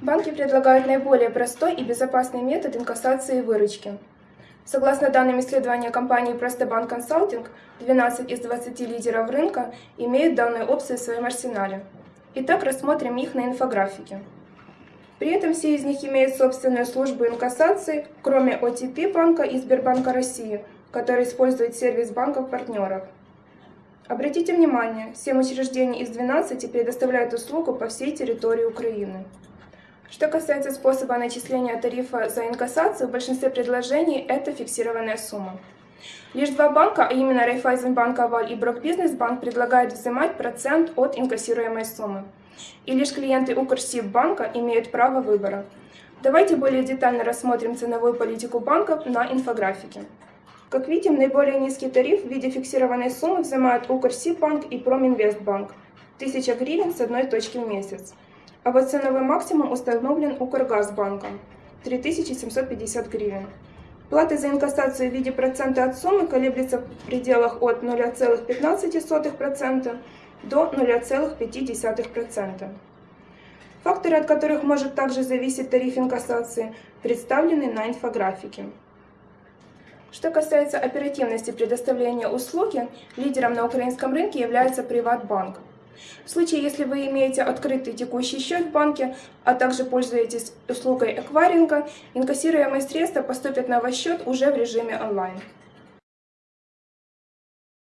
Банки предлагают наиболее простой и безопасный метод инкассации выручки. Согласно данным исследования компании Простобанк Консалтинг, 12 из 20 лидеров рынка имеют данную опцию в своем арсенале. Итак, рассмотрим их на инфографике. При этом все из них имеют собственную службу инкассации, кроме OTP банка и Сбербанка России, который использует сервис банков-партнеров. Обратите внимание, 7 учреждений из 12 предоставляют услугу по всей территории Украины. Что касается способа начисления тарифа за инкассацию, в большинстве предложений это фиксированная сумма. Лишь два банка, а именно Райфайзенбанк Аваль и Брокбизнесбанк, предлагают взимать процент от инкассируемой суммы. И лишь клиенты Укрсиббанка имеют право выбора. Давайте более детально рассмотрим ценовую политику банков на инфографике. Как видим, наиболее низкий тариф в виде фиксированной суммы взимают Укрсиббанк и Проминвестбанк – 1000 гривен с одной точки в месяц. А вот ценовой максимум установлен Укргазбанком – 3750 гривен. Плата за инкассацию в виде процента от суммы колеблется в пределах от 0,15% до 0,5%. Факторы, от которых может также зависеть тариф инкассации, представлены на инфографике. Что касается оперативности предоставления услуги, лидером на украинском рынке является Приватбанк. В случае, если вы имеете открытый текущий счет в банке, а также пользуетесь услугой эквайринга, инкассируемые средства поступят на ваш счет уже в режиме онлайн.